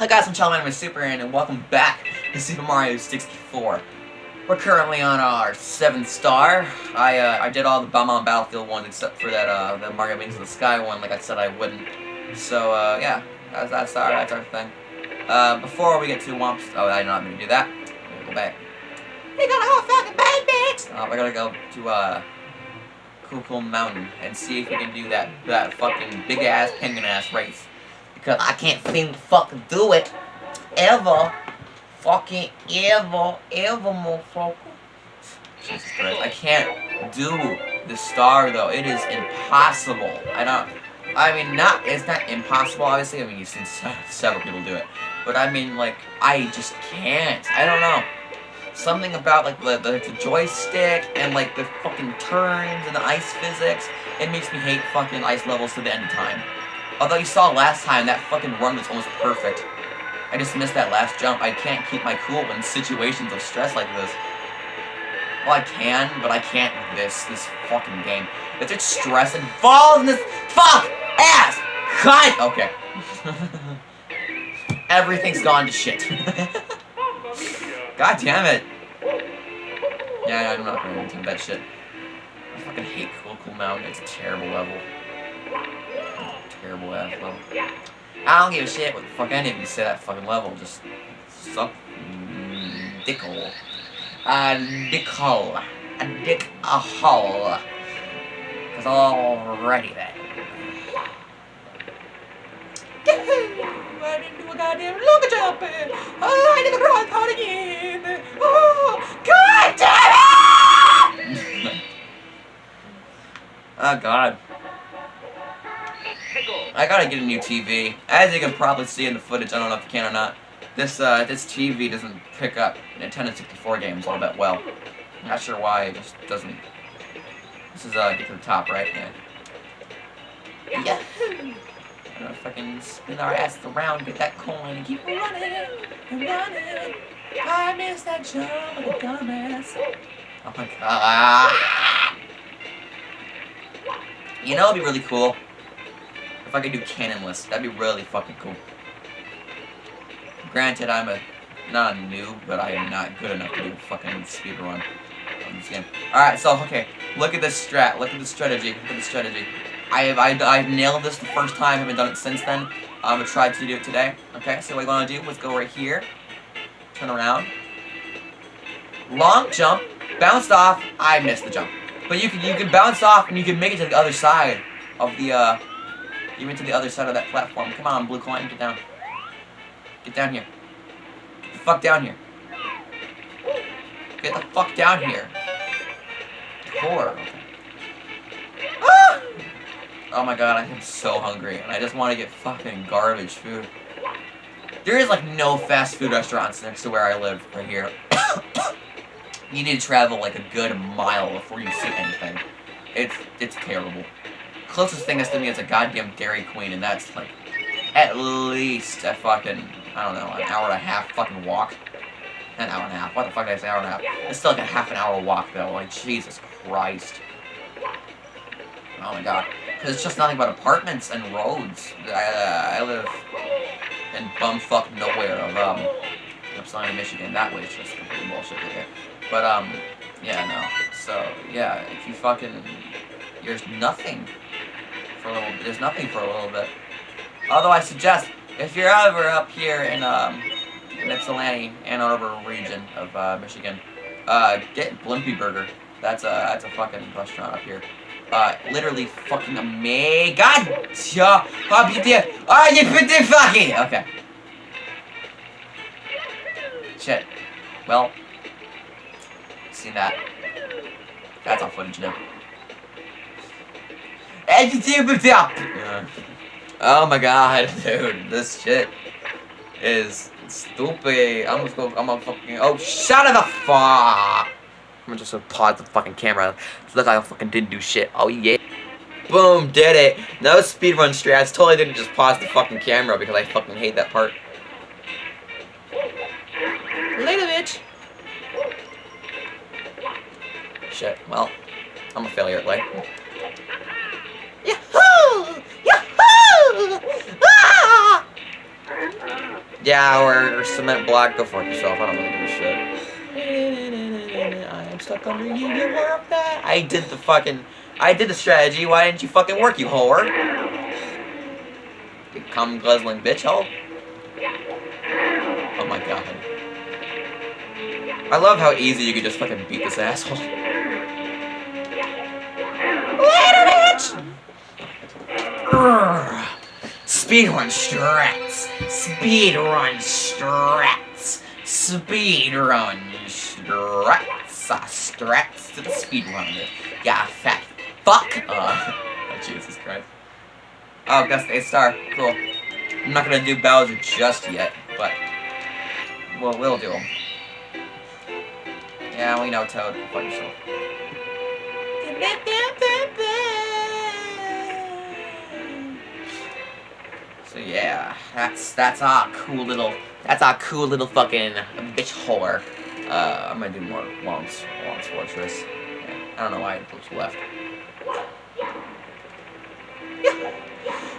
Hi guys, I'm name is Super and welcome back to Super Mario 64. We're currently on our 7th star. I uh, I did all the Bob-omb Battlefield ones except for that uh, the Mario Wings of the Sky one, like I said I wouldn't. So uh, yeah, that's, that's, our, that's our thing. Uh, before we get to Whomp's, oh I'm going to do that. We'll go back. We gotta go fucking bad Uh, we're gonna go to uh, Cool Mountain and see if we can do that, that fucking big-ass penguin-ass race. Because I can't seem to fucking do it. Ever. Fucking ever. Ever, motherfucker. Jesus Christ. I can't do the star, though. It is impossible. I don't... I mean, not... It's not impossible, obviously. I mean, you've seen several people do it. But I mean, like, I just can't. I don't know. Something about, like, the, the, the joystick and, like, the fucking turns and the ice physics. It makes me hate fucking ice levels to the end of time. Although you saw last time, that fucking run was almost perfect. I just missed that last jump. I can't keep my cool in situations of stress like this. Well, I can, but I can't this, this fucking game. If there's stress involved in this fuck ass cut! Okay. Everything's gone to shit. God damn it. Yeah, I'm not gonna do that shit. I fucking hate Cool Cool Mountain. It's a terrible level terrible ass level. I don't give a shit what the fuck any of you say that fucking level. Just suck dickhole. A dickhole. A dick a hole. Cause already then. I didn't do a goddamn longer jump. Oh, I did the wrong part again. Oh, god damn it! oh god. I gotta get a new TV. As you can probably see in the footage, I don't know if you can or not, this uh, this TV doesn't pick up Nintendo 64 games all that well. I'm not sure why, it just doesn't. This is, uh, get to the top, right? Yeah. Yeah. I'm gonna fucking spin our ass around, get that coin, and keep running and running. I miss that jump like a dumbass. Oh my god. You know, it'd be really cool if I could do cannonless, that'd be really fucking cool. Granted, I'm a not a noob, but I am not good enough to do a fucking speedrun on this game. Alright, so, okay, look at this strat, look at the strategy, look at the strategy. I have, I, I've nailed this the first time, I haven't done it since then. I'm gonna try to do it today. Okay, so what you wanna do, let's go right here, turn around, long jump, bounced off, I missed the jump. But you can, you can bounce off and you can make it to the other side of the, uh, you went to the other side of that platform. Come on, blue coin, get down. Get down here. Get the fuck down here. Get the fuck down here. Poor. Ah! Oh my god, I am so hungry, and I just want to get fucking garbage food. There is like no fast food restaurants next to where I live, right here. you need to travel like a good mile before you see anything. It's, it's terrible closest thing that's to me is a goddamn Dairy Queen, and that's like at least a fucking, I don't know, an hour and a half fucking walk. An hour and a half. What the fuck did I say hour and a half? It's still like a half an hour walk though. Like, Jesus Christ. Oh my god. Because it's just nothing but apartments and roads. I, uh, I live in bumfuck nowhere of, um, Ypsilanti, Michigan. That way it's just complete bullshit right But, um, yeah, no. So, yeah, if you fucking, there's nothing for a little bit. There's nothing for a little bit. Although I suggest, if you're ever up here in, um, in Ypsilanti, Ann Arbor region of, uh, Michigan, uh, get Blimpy Burger. That's a, that's a fucking restaurant up here. Uh, literally fucking amazing. God, yeah, oh, you pretty fucking, okay. Shit. Well, see that. That's all footage now. Yeah. Oh my god, dude, this shit is stupid. I'm gonna go, I'm fucking, oh, shut the fuck. I'm just gonna pause the fucking camera. So look like I fucking didn't do shit. Oh yeah. Boom, did it. No speedrun strats. Totally didn't just pause the fucking camera because I fucking hate that part. Later, bitch. Shit, well, I'm a failure at life. Yeah, or, or cement block, go fuck yourself. I don't really give a shit. I'm stuck under you, you were that. I did the fucking, I did the strategy. Why didn't you fucking work, you whore? You cum guzzling bitch hole. Oh my god. I love how easy you could just fucking beat this asshole. Later, bitch! Speedrun strats. Speedrun strats. Speedrun strats. Uh, strats to the speedrun. Yeah, fat fuck. Uh, oh, Jesus Christ. Oh, the A star. Cool. I'm not gonna do Bowser just yet, but well, we'll do them. Yeah, we know Toad. Fuck yourself. So yeah, that's that's our cool little that's our cool little fucking bitch whore. Uh, I'm gonna do more Whomp's Whomp's Fortress. Yeah, I don't know why it left.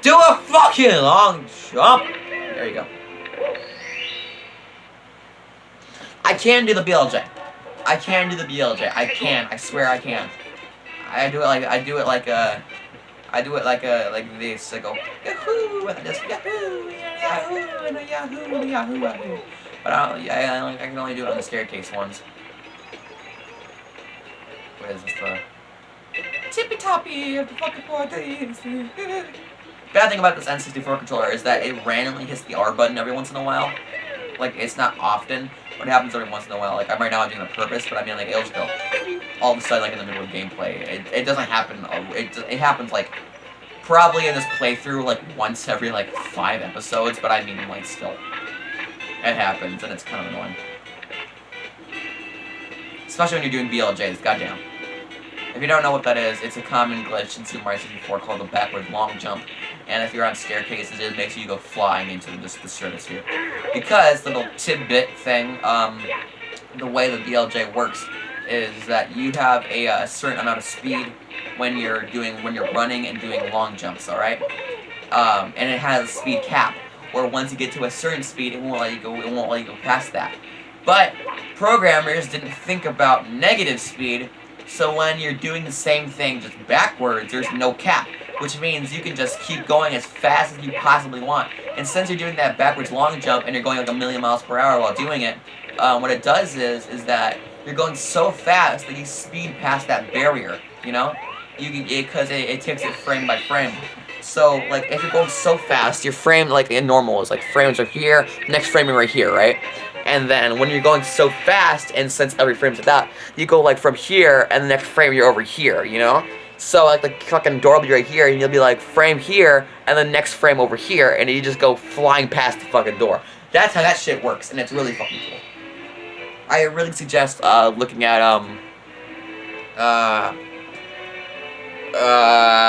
Do a fucking long jump. There you go. I can do the BLJ. I can do the BLJ. I can. I swear I can. I do it like I do it like a. I do it like a like this. I go yahoo and just yahoo and a yahoo and a yahoo. But I don't. I, I, can only do it on the staircase ones. What is this the tippy toppy of the fucking days? Bad thing about this N64 controller is that it randomly hits the R button every once in a while. Like it's not often, but it happens every once in a while. Like I'm right now I'm doing it on purpose, but I mean like it'll just go all of a sudden like in the middle of gameplay. It, it doesn't happen. It it happens like probably in this playthrough like once every like five episodes, but I mean like still, it happens and it's kind of annoying. Especially when you're doing BLJs, goddamn. If you don't know what that is, it's a common glitch in Super Mario 64 called the backward long jump. And if you're on staircases, it makes you go flying into the, the stratosphere. Because, little tidbit thing, um, the way the BLJ works is that you have a, a, certain amount of speed when you're doing when you're running and doing long jumps, all right? Um, and it has a speed cap, where once you get to a certain speed, it won't let you go. It won't let you go past that. But programmers didn't think about negative speed, so when you're doing the same thing just backwards, there's no cap, which means you can just keep going as fast as you possibly want. And since you're doing that backwards long jump and you're going like a million miles per hour while doing it, um, what it does is is that you're going so fast that you speed past that barrier, you know? You because it, it, takes it frame by frame. So, like, if you're going so fast, your frame, like, in normal is, like, frames are here, next frame right here, right? And then, when you're going so fast, and since every frame's like that, you go, like, from here, and the next frame you're over here, you know? So, like, the fucking door will be right here, and you'll be, like, frame here, and the next frame over here, and you just go flying past the fucking door. That's how that shit works, and it's really fucking cool. I really suggest uh, looking at um uh uh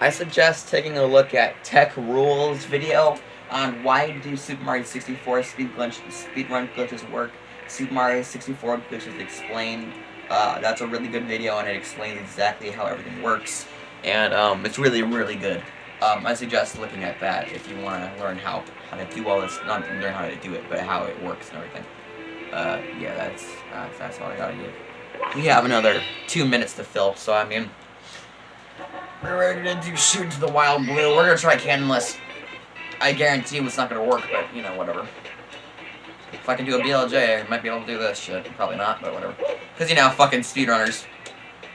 I suggest taking a look at Tech Rules video on why do Super Mario 64 speed glitch, speedrun glitches work. Super Mario 64 glitches explained. Uh, that's a really good video and it explains exactly how everything works. And um, it's really, really good. Um, I suggest looking at that if you want to learn how, how to do all this, not learn how to do it, but how it works and everything. Uh, yeah, that's, uh, that's all I gotta give. We have another two minutes to fill, so I mean, we're gonna do shoot into the wild blue. We're gonna try Cannonless. I guarantee it's not gonna work, but, you know, whatever. If I can do a BLJ, I might be able to do this shit. Probably not, but whatever. Because, you know, fucking speedrunners.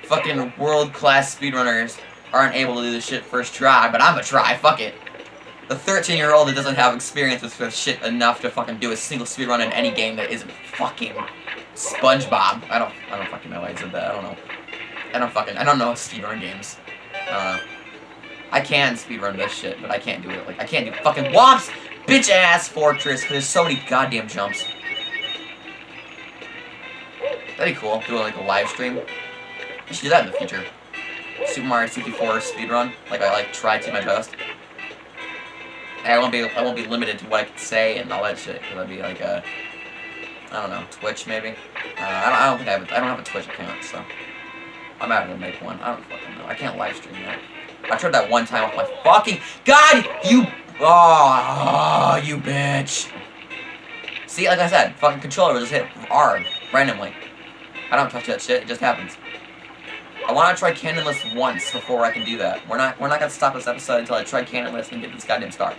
Fucking world-class speedrunners aren't able to do this shit first try, but I'm gonna try, fuck it. The 13 year old that doesn't have experience with shit enough to fucking do a single speedrun in any game that isn't fucking SpongeBob. I don't I don't fucking know why I said that, I don't know. I don't fucking I don't know speedrun games. I don't know. I can speedrun this shit, but I can't do it like I can't do fucking Whomp's bitch ass fortress because there's so many goddamn jumps. That'd be cool, do like a live stream. I should do that in the future. Super Mario 64 speedrun. Like I like try to my best. I won't be I won't be limited to what I can say and all that shit. Cause I'd be like a I don't know Twitch maybe. Uh, I don't I don't think I have a, I don't have a Twitch account so I'm having to make one. I don't fucking know. I can't live stream that. I tried that one time with my fucking God, you Oh, you bitch. See, like I said, fucking controller just hit R randomly. I don't touch that shit, it just happens. I want to try cannonless once before I can do that. We're not we're not gonna stop this episode until I try cannonless and get this goddamn star.